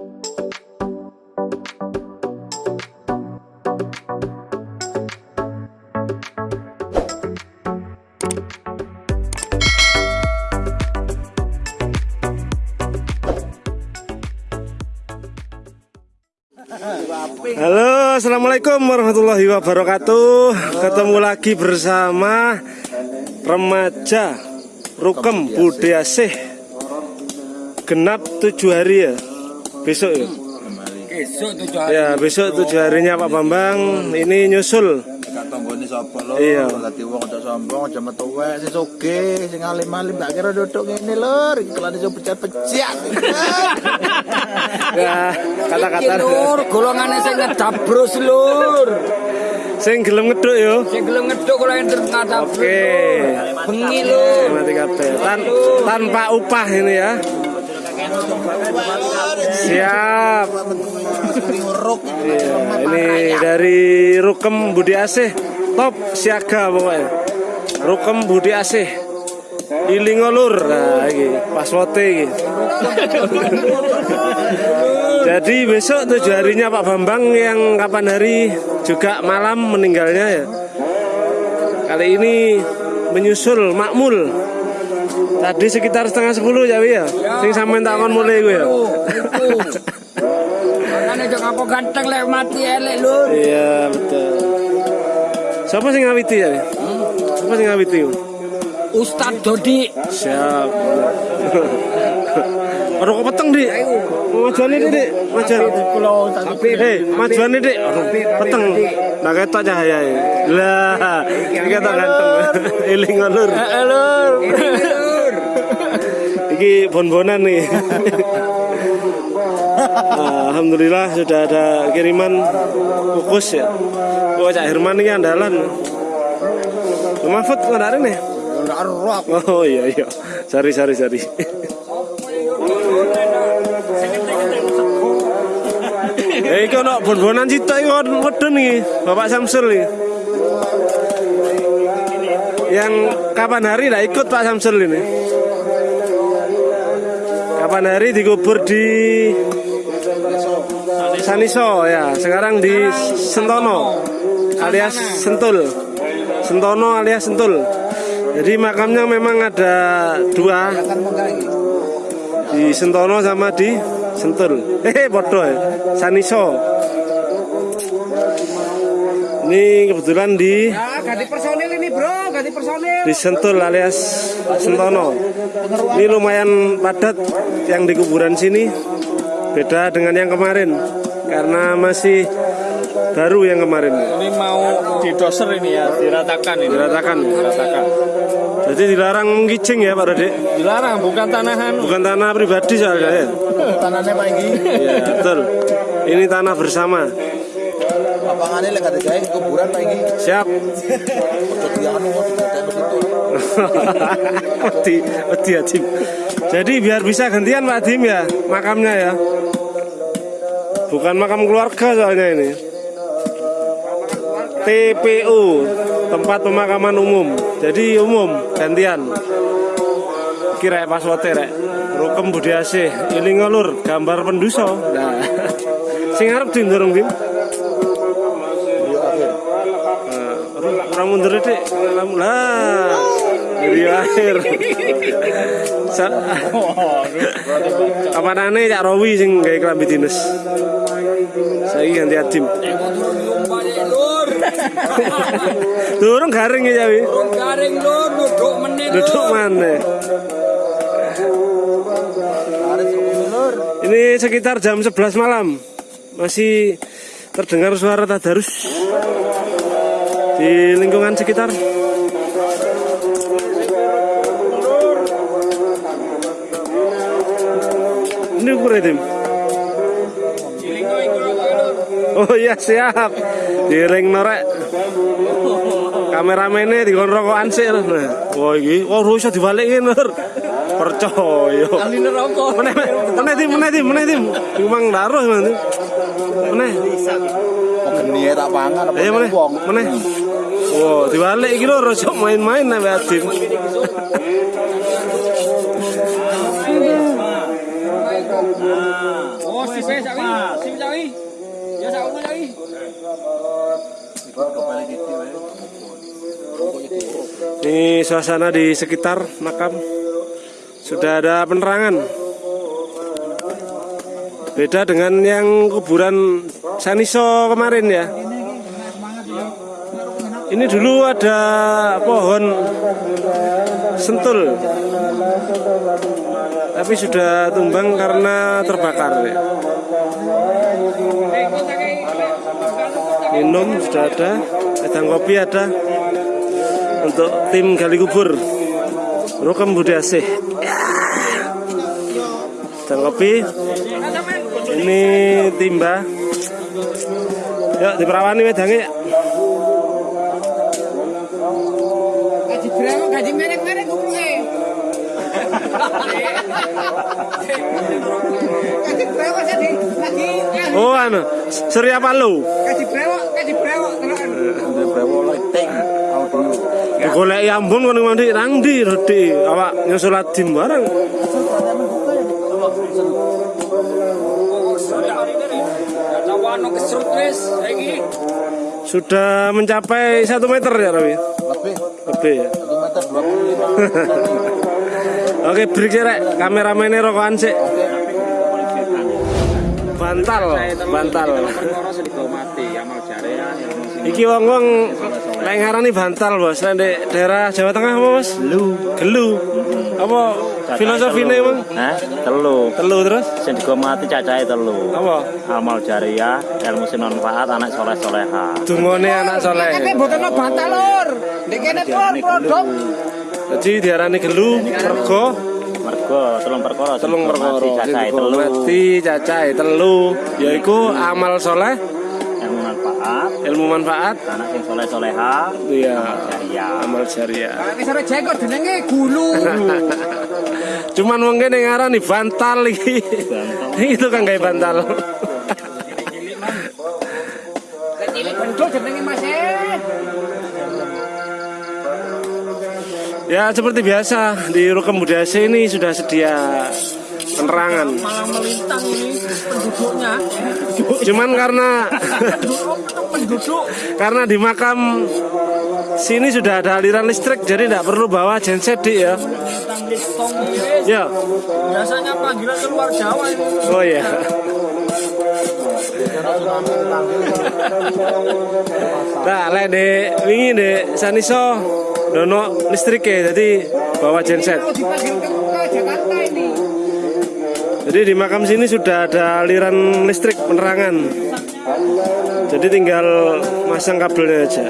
Halo, assalamualaikum warahmatullahi wabarakatuh. Ketemu lagi bersama remaja Rukem Budi Asih. Genap tujuh hari ya. Besok ya. Besok tujuh hari. Ya, besok tujuh harinya Pak Bambang. Ini nyusul. Tanggone sapa lho. Iya. Dadi wong aja sombong, aja metu wae sing sugih, sing alim-alim tak kira duduk ngene lur, iki kelane iso pecah-pecah. Ya, kata-kata lur, golongane sing ngedabrus lur. sing gelem ngeduk yo. Sing gelem ngeduk kula enter ngadabrus. Oke. Bengi lur. Mati kabeh. Tan tanpa upah ini ya. Siap. Iya, ini dari Rukem Budi Asih top siaga pokoknya. Rukem Budi Asih. Ilingo lur. Nah, iki password iki. Jadi besok tujuh harinya Pak Bambang yang kapan hari juga malam meninggalnya ya. Kali ini menyusul makmul. Tadi sekitar setengah sepuluh ya ya. Sing sampean tak kon mulai gue ya. Makane jek apa ganteng lek mati elek lur. Iya betul. Siapa sing ngawiti ya? Wi? Siapa sing ngawiti? Ustad Dodi. Siap. Aduh kok peteng dik. Majuan ini dik. Majuan. Hei, majuan ini dik. Aduh, peteng. Nah ketok cahaya ya. Lah, iki ketok ganteng. Eling lur. Lur. Lur. Iki bon-bonan nih. Alhamdulillah sudah ada kiriman kukus ya. Oh, Cak Herman ini andalan. Mahfud nggak ada nih? Oh iya iya. Sari sari sari. Eh, iki ono bon-bonan cita kon wedhun iki, Bapak Samsul iki. Yang kapan hari lah ikut Pak Samsul ini? Kapan hari dikubur di Saniso ya, sekarang di Sentono alias Sentul. Sentono alias Sentul. Jadi makamnya memang ada dua di Sentono sama di Sentul. Eh, bodoh ya. Saniso. Ini kebetulan di Ah, ganti personil ini, Bro. Ganti personil. di Sentul alias Sentono. Ini lumayan padat yang di kuburan sini. Beda dengan yang kemarin karena masih baru yang kemarin. Ini mau didoser ini ya, diratakan ini. Diratakan. Diratakan. Jadi dilarang mengicing ya Pak Rode. Dilarang, bukan tanahan. Bukan tanah pribadi soalnya ya. Tanane Pak iki. Iya, betul. Ini tanah bersama. Lapangane lek gak digawe kuburan Pak iki. Siap. Adim. Jadi biar bisa gantian Pak Adim ya makamnya ya. Bukan makam keluarga soalnya ini. TPU, tempat pemakaman umum. Jadi umum gantian. Kira password rek. Rukem Budi Asih, ini ngelur gambar penduso. Nah, sing arep dim dorong dim. Nah, mundur. Lah. Akhir. Sa- Apa nane Cak Rowi sing gawe klambi dinas. Saiki ganti Adim. Durung garing ya Wi. Urung garing lur, duduk lur. Duduk mana? Ini sekitar jam 11 malam. Masih terdengar suara tadarus di lingkungan sekitar. Tim? Oh iya siap. Diring norek. Kameramennya di rokokan sih. Nah, wah iki, wah rusa dibalikin Nur. Percaya. Ahli neraka. Meneh, meneh tim, meneh tim, meneh tim. Memang daruh meneh. Meneh. Kok geni tak pangan apa meneh, meneh. Wah, dibalik iki lho rasa main-main nek Adim. Oh, Oh, si Be sawi. Si sawi. Ya sawi sawi. Ikut kembali gitu ya. Ini suasana di sekitar makam sudah ada penerangan. Beda dengan yang kuburan Saniso kemarin ya. Ini dulu ada pohon sentul, tapi sudah tumbang karena terbakar. Ya. Minum sudah ada, edang kopi ada. Untuk tim gali kubur. Rukam Budi Asih. Dan kopi. Ini timba. Yuk diperawani wedange Gaji berapa? Gaji merek-merek Oh anu, Surya Palu. Kaji brewok, kaji brewok tenan. Kaji brewok leting. Digoleki ambon kono mandi nang ndi, redi Awak nyusul adim bareng. Sudah mencapai 1 meter ya, Rawi? Lebih. Lebih ya. 1 meter 20. Oke, break ya, Rek. Kameramennya rokokan sih. Bantal, bantal. Iki wong-wong lek ngarani bantal, Bos. Lek di daerah Jawa Tengah apa, Bos? Gelu. Gelu. Apa filosofine, Bang? Hah? Telu. Telu terus? Sing mati cacahe telu. Apa? Amal jariah, ilmu sing manfaat, anak soleh soleha. Dungone anak soleh. Tapi mboten ono bantal lur. Nek kene tuh produk Jadi diarani gelu, mergo Mergo telung perkara telung perkara. mati cacahe Sing telu. Mati cacahe telu, yaiku amal soleh, Ilmu manfaat, ilmu manfaat, anak sing soleh soleha, iya, amal jariah. Nek sore jenggot jenenge gulu. Cuman wong kene ngarani bantal iki. Itu kan gawe bantal. Nek cilik bendol jenenge Mas Ya seperti biasa di Rukem Budaya ini sudah sedia penerangan. malah melintang ini penduduknya. Cuman karena Penduduk karena di makam sini sudah ada aliran listrik jadi tidak perlu bawa genset di ya. Ya. Biasanya panggilan keluar Jawa ini. Oh ya. Nah, lek dek wingi dek Saniso dono listrik ya, jadi bawa genset. Jadi di makam sini sudah ada aliran listrik penerangan. Jadi tinggal masang kabelnya aja.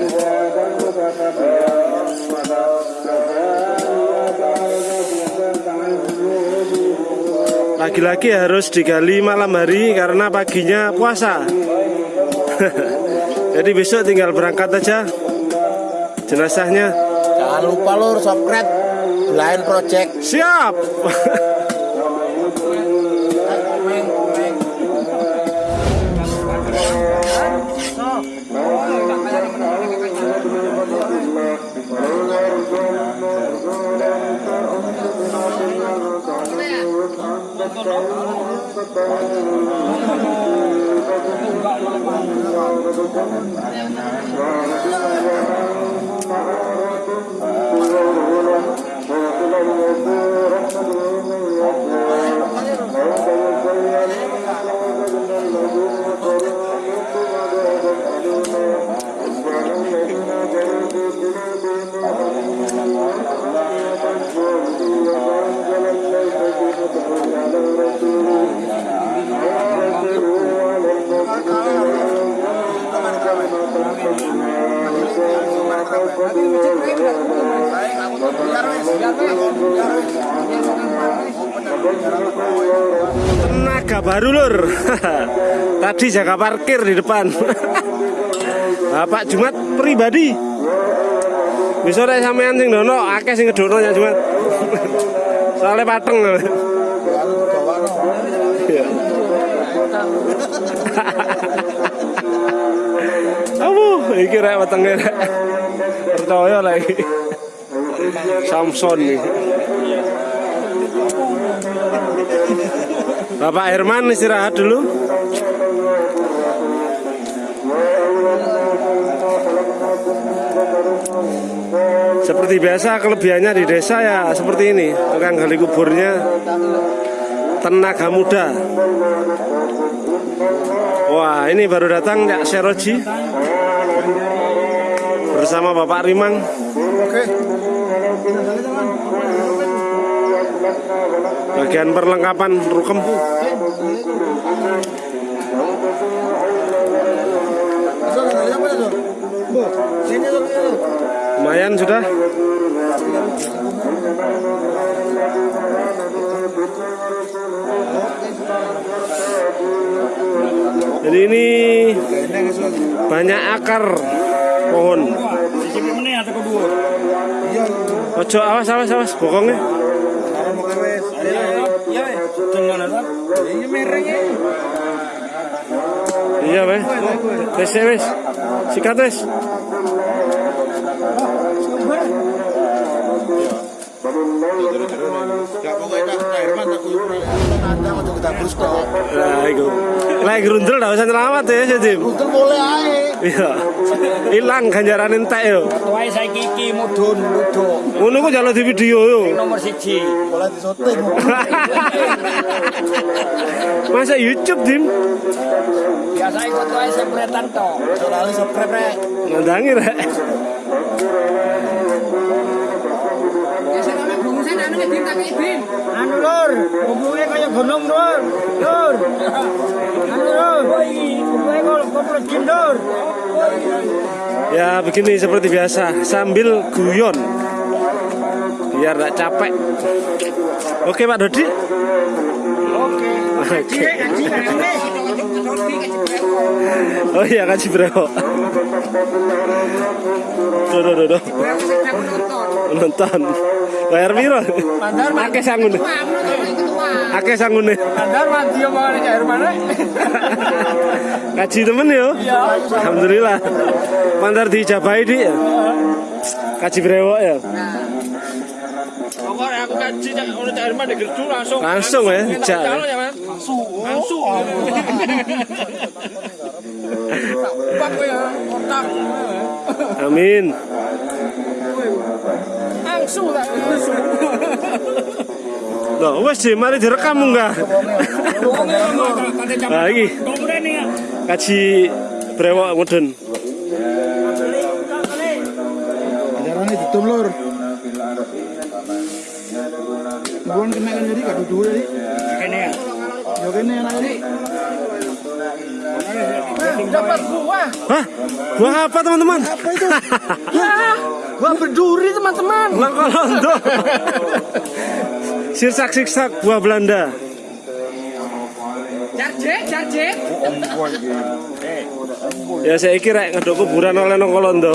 Lagi-lagi harus digali malam hari karena paginya puasa. Jadi besok tinggal berangkat aja jenazahnya. Jangan lupa lur subscribe Blind Project. Siap. ويضل الوزير من يشاء من يشاء Tenaga baru lur. Tadi jaga parkir di depan. Bapak Jumat pribadi. Bisa rek sampean sing dono akeh sing ngedono ya Jumat. Soalnya pateng. Iya. Abu, iki rek wetenge rek. Percaya lagi. Samson nih. Bapak Herman istirahat dulu. Seperti biasa kelebihannya di desa ya seperti ini. Tukang gali kuburnya tenaga muda. Wah ini baru datang Cak Seroji bersama Bapak Rimang. Bagian perlengkapan rukem. Lumayan sudah. Jadi ini banyak akar pohon. Ojo awas awas awas bokongnya. Iya wes. Wes wes. Sikat wes. Nah, itu. Lagi gerundel dah usah nyelamat ya, Tim. Betul boleh ae. iya. Ilang ganjaran entek yo. Wae saiki iki mudhun mudho ngono ku jalo di video yo. Nomor 1 oleh disoting. Masa youtube dim? Biasa ikut wae sepretan to. Lali seprep rek. Ndangi rek. Anu lur, hubungnya kayak gunung lur. Lur. Anu lur. Koplo jin lur. Ya begini seperti biasa sambil guyon biar tak capek. Oke Pak Dodi. Oke. Oh iya kasih bro. Duh, duh, duh, duh. Nonton. Bayar piro? Mandar mandi. Akeh sangun. Akeh sangune. Mandar mandi omongan Cak Herman rek. Kaji temen yo. Alhamdulillah. Mandar dijabahi di. ya? Kaji brewok ya. Pokoknya aku kaji Cak ono Cak Herman di gerdu langsung. Langsung ya, ya. Langsung. Langsung. Pak ya, otak. Amin. Langsung tak langsung. Loh, wes sih, mari direkam enggak? Nah, iki kaji brewok mudun. Ajarannya ditum lur. Bukan kena kan jadi gak duduk jadi. Kene ya. Yo kene enak jadi. Dapat buah. Hah? Buah apa teman-teman? Apa itu? Buah berduri teman-teman. Langkolondo. Sirsak siksak buah Belanda. Jarjek, jarjek. Ya saya kira ngedok kuburan oleh Nongkolondo.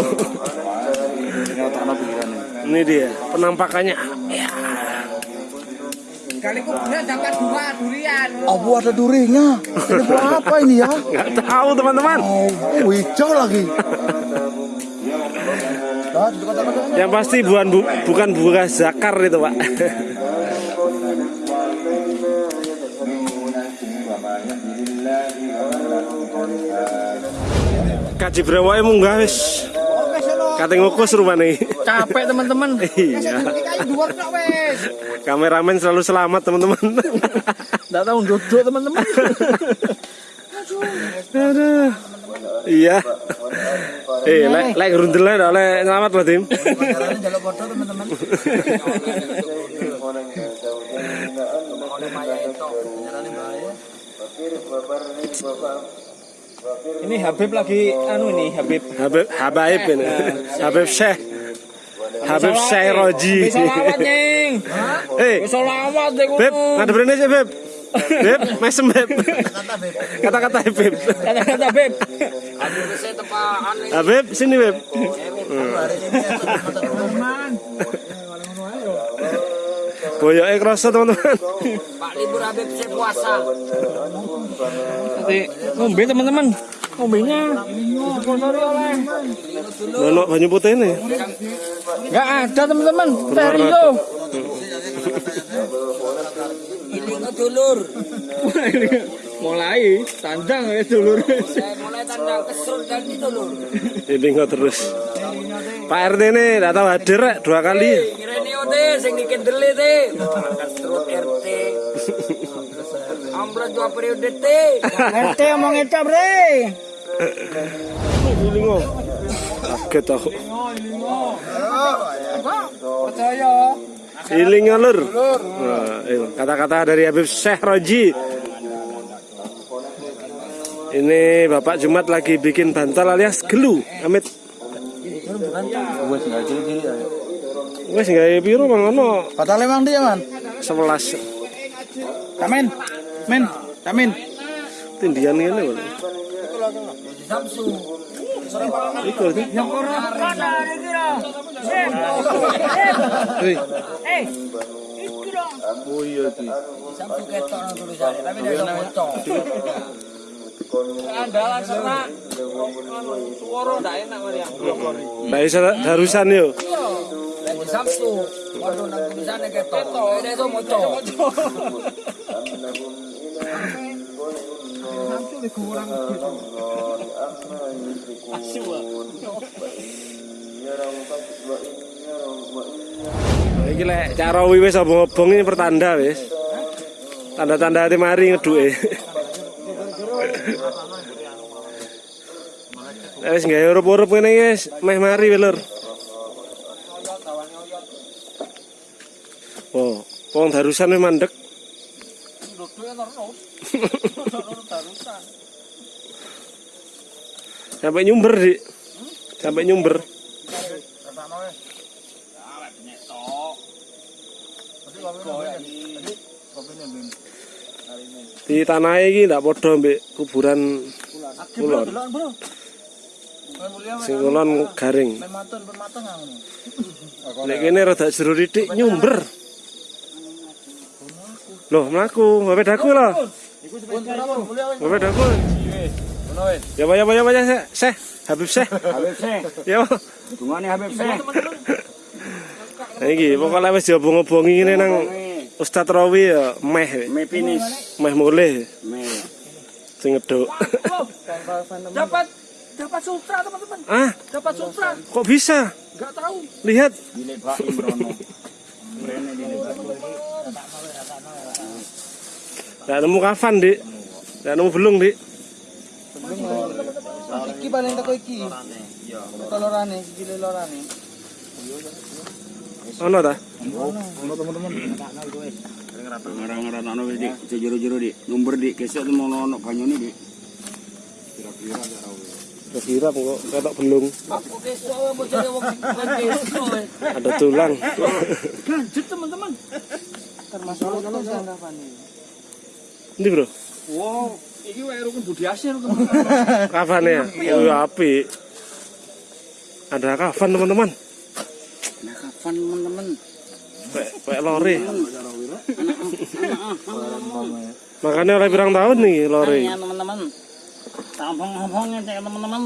Ini dia penampakannya. Kali kuburan dapat dua durian. Abu ada durinya. Ini buah apa ini ya? nggak tahu teman-teman. Oh, hijau lagi. Yang pasti bukan bu- bukan buah zakar itu pak. Kaji brewoke munggah wis. Kate ngukus rupane. Capek teman-teman. Iya. Kameramen selalu selamat teman-teman. Enggak tahu duduk teman-teman. Aduh. Iya. Eh, lek lek gerundelnya ndak oleh selamat loh tim. Jaluk foto teman-teman. Ini Habib lagi anu ini Habib. Habib Habaib ini. Habib Syekh. Habib Syekh Roji. Bisa lawat nying. Eh, Bisa lawat deh Beb, ada berani sih Beb. Beb, mesem Beb. Kata-kata Beb. Kata-kata Beb. Habib, sini Beb. Boyoknya kerasa teman-teman. Pak libur Habib saya puasa. Nanti ngombe teman-teman. Ngombenya sponsori oleh. Nono banyu putih ini. Enggak ada teman-teman. Teh Rio. Ini dulur. mulai tandang ya dulur mulai tandang kesrut dan itu lho. Ilingo terus. Pak RT ini tidak tahu hadir rek, dua kali. Kirene ote sing dikendele te. RT. Ambrot dua periode te. RT omong itu bre Ilingo. Kaget aku. Percaya. Ilingo lur. Nah, itu kata-kata dari Habib Syekh Roji. Ini Bapak Jumat lagi bikin bantal alias gelu, Amit. Wes gawe piro mang ono Batal emang dia man. 11 Tamin. Men. Tamin. tindian ngene kok. Samsu. Iku lho. yang kono kada ada kira eh eh iki dong Oh iya ki. Samsu ketok tulisane tapi nek foto. Andalan. Suara ndak enak Maria. Darusan yo. Waduh nang tulisane ketok. Iso. Nah, Iki lek cara wis obong-obong ini pertanda wis. Tanda-tanda ati mari ngeduke. Lah wis gawe urup-urup ngene wis meh mari lur. Oh, wong darusan wis mandek. Sampai nyumber, Dik. Sampai nyumber. Di tanah iki ndak padha mbek kuburan kulon. Sing kulon garing. Nek kene rada jero titik nyumber. Loh, mlaku, bapak daku lho. Bapak daku. Ya ya ya ya. Syekh, Habib Syekh. Habib Syekh Ya. dungane Habib Syekh Nah iki pokoknya wis diobong-obongi ngene nang Ustaz Rawi ya meh me finish meh mulih me sing ngeduk. Dapat dapat sutra teman-teman. ah, Dapat sutra. kok bisa? Enggak tahu. Lihat. dilek Pak Imrono Nggak nemu kafan, Dik. Nggak nemu belum, Dik. Iki paling teko iki. Teko lorane, iki lorane. Ono ta? ngarang-ngarang wis dik jero-jero dik nomor dik kesuk mau ono banyune dik Kira kok ketok belung. Ada tulang. Lanjut teman-teman. Termasuk kalau sanggapane. Ini, Bro. Wow, iki wae rukun budi asih rukun. Kafan ya? Oh, ya api. Ada kafan, teman-teman. Kapan teman-teman Kayak lori. Makanya oleh pirang tahun nih lori. ya teman-teman tampung-tampungnya cek teman-teman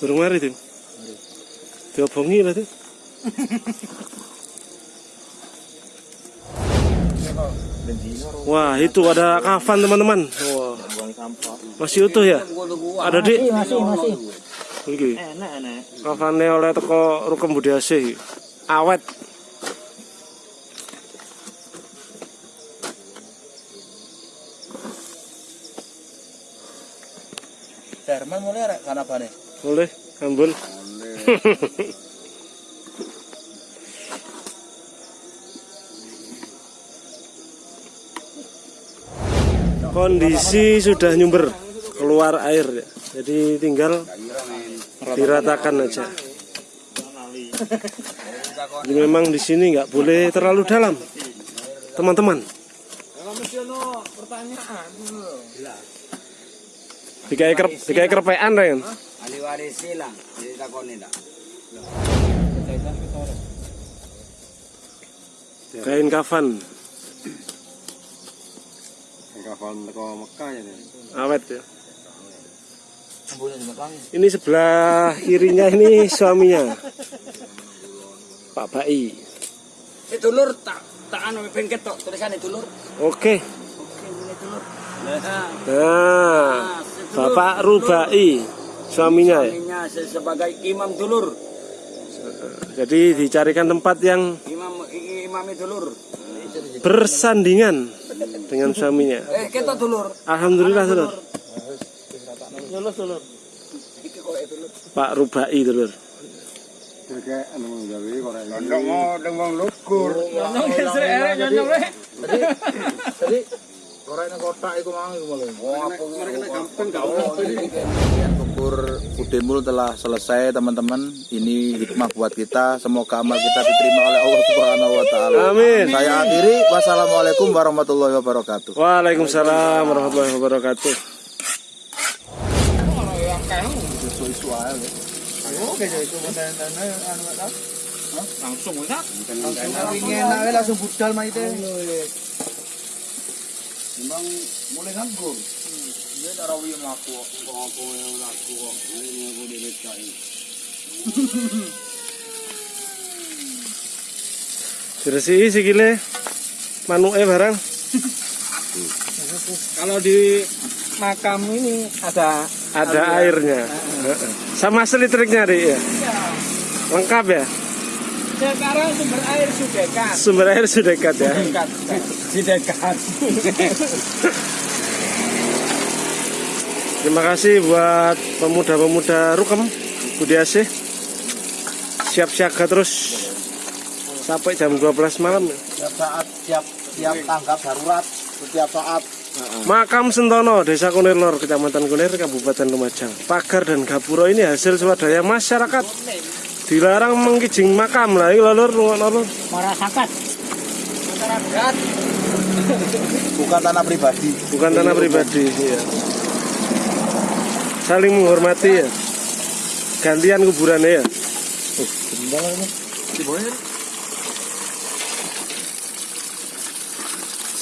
Durung mari, Tim. Diobongi lah, Tim. Wah, itu ada kafan, teman-teman. Wah. Masih utuh ya? Ada, Dik? masih masih Iki. enak enak Kafane oleh teko Rukem Budi Asih. Awet. Jerman mulai rek kanapane. Boleh, ambul. Kondisi sudah nyumber keluar air ya. Jadi tinggal diratakan aja. Jadi memang di sini nggak boleh terlalu dalam, teman-teman. Waris silang, jadi takoni ndak. Kain kafan, Kafan teko Mekah ya. awet ya. Ini sebelah kirinya ini suaminya, Pak Bai. Itu lur tak tak anu bengket tok tulisannya dulur. Oke. Ini dulur. Nah, Nah, Bapak Rubai suaminya ya. Suaminya se- sebagai imam dulur. Jadi dicarikan tempat yang Imam imami dulur. bersandingan dengan suaminya. Eh, kita dulur. Alhamdulillah dulur. Dulur dulur. Pak Rubai dulur. Mau. Jadi kotak iku mang iku malah. Oh, apa gampang Syukur Budemul telah selesai teman-teman. Ini hikmah buat kita. Semoga amal kita diterima oleh Allah Subhanahu wa taala. Amin. Saya akhiri. Wassalamualaikum warahmatullahi wabarakatuh. Waalaikumsalam warahmatullahi wabarakatuh. Langsung enak. Enak langsung budal mah itu. Memang mulai nganggur. Dia yang. Ini aku sikile manuke barang. Kalau di makam ini ada Ada airnya. Sama selitriknya deh ya. Lengkap ya. sekarang sumber air sudah dekat. Sumber air sudah dekat ya. Dekat. Di dekat. Terima kasih buat pemuda-pemuda Rukem Budi Asih. Siap siaga terus sampai jam 12 malam. Setiap saat siap siap tanggap darurat setiap saat Makam Sentono, Desa Kunir Lor, Kecamatan Kunir, Kabupaten Lumajang. Pagar dan gapura ini hasil swadaya masyarakat. Dilarang mengkijing makam lah, ini lor, lor, lor. Merasakan. bukan tanah pribadi. Bukan tanah pribadi. Iya. Saling menghormati ya. Gantian kuburannya ya.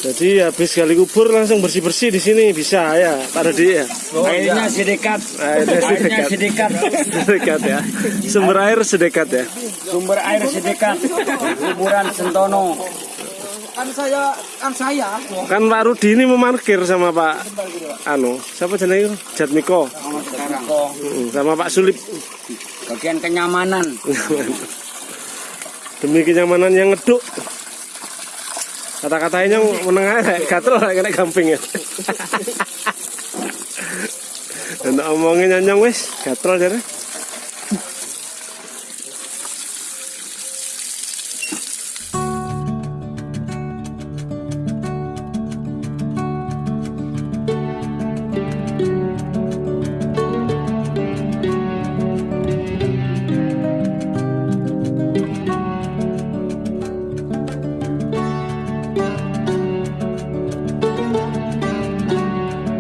Jadi habis gali kubur langsung bersih bersih di sini bisa ya, Pak Dodi ya. Airnya sedekat. Airnya sedekat. sedekat. Sedekat ya. Sumber air sedekat ya. Sumber air sedekat. Kuburan Sentono. Kan saya kan saya Kan Pak Rudi ini memarkir sama Pak Anu, siapa jenenge? Jatmiko. Sama sekarang kok. Mm, Sama Pak Sulip. Bagian kenyamanan. Demi kenyamanan yang ngeduk. Kata-katanya menengah ya, gatel kena gamping ya. Dan omongin nyanyong wis, gatel jare.